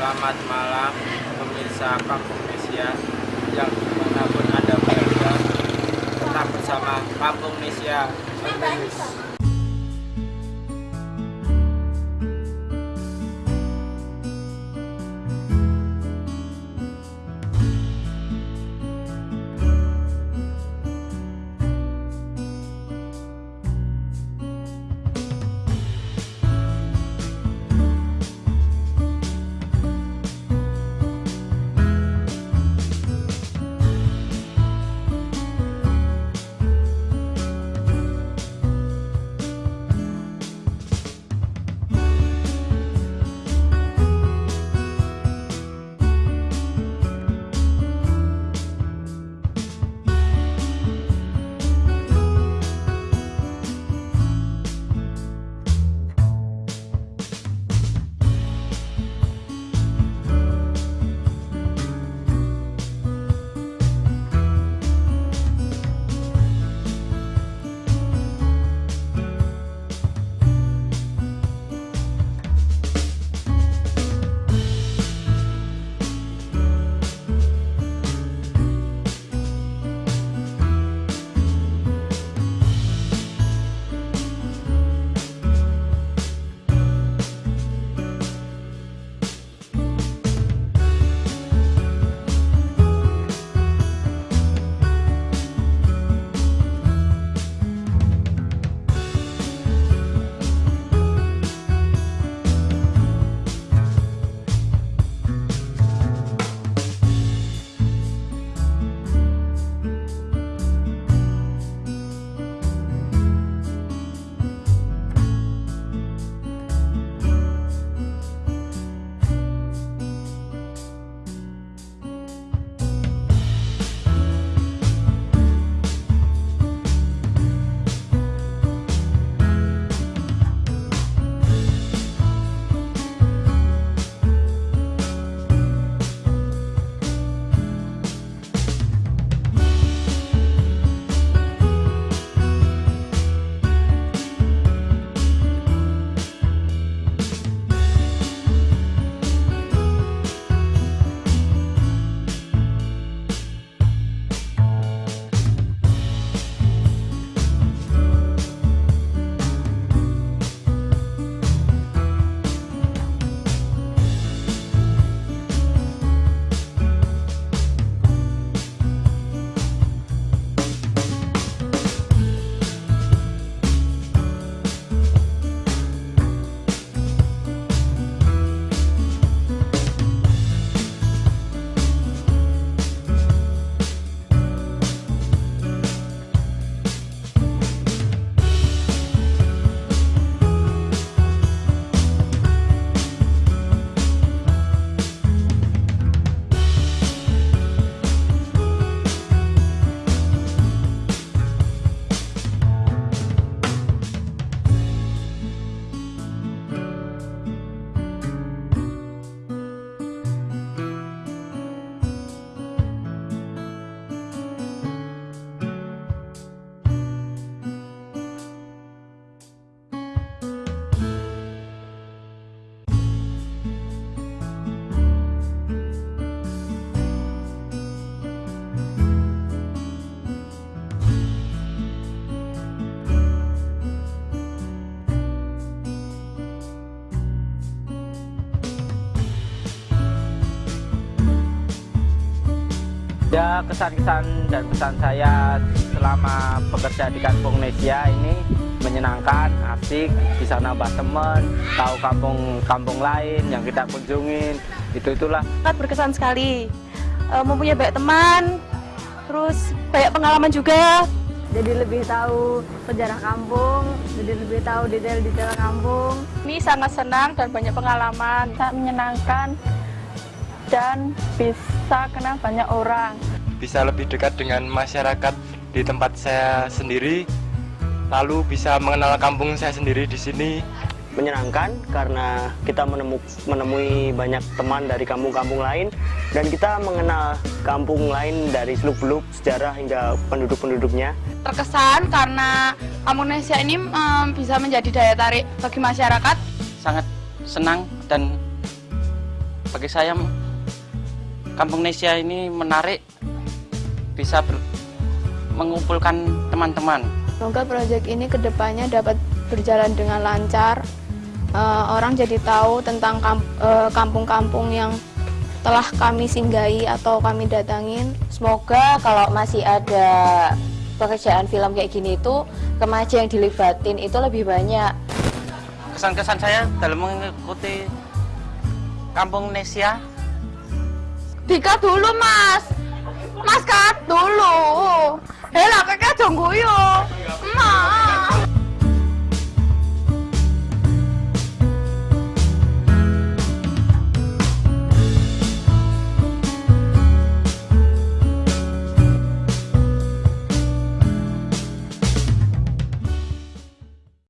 Selamat malam pemirsa Kampung Nesia. Yang di mana pun Anda berada Tetap bersama Kampung Nesia Ya kesan-kesan dan pesan saya selama bekerja di Kampung Nesia ini menyenangkan, asik, bisa nambah teman, tahu kampung-kampung lain yang kita kunjungin, itu itulah. Sangat berkesan sekali, e, mempunyai banyak teman, terus banyak pengalaman juga. Jadi lebih tahu sejarah kampung, jadi lebih tahu detail-detail kampung. Ini sangat senang dan banyak pengalaman, sangat menyenangkan dan bisa kenal banyak orang. Bisa lebih dekat dengan masyarakat di tempat saya sendiri, lalu bisa mengenal kampung saya sendiri di sini. Menyenangkan karena kita menemui banyak teman dari kampung-kampung lain dan kita mengenal kampung lain dari seluk-beluk sejarah hingga penduduk-penduduknya. Terkesan karena Kampung Indonesia ini um, bisa menjadi daya tarik bagi masyarakat. Sangat senang dan bagi saya Kampung Nesia ini menarik bisa ber- mengumpulkan teman-teman Semoga proyek ini ke depannya dapat berjalan dengan lancar. Eh, orang jadi tahu tentang eh, kampung-kampung yang telah kami singgahi atau kami datangin. Semoga kalau masih ada pekerjaan film kayak gini itu remaja yang dilibatin itu lebih banyak. kesan-kesan saya dalam mengikuti Kampung Nesia Dikat dulu mas, mas kat dulu. Hela kakek dong guyu. Mas.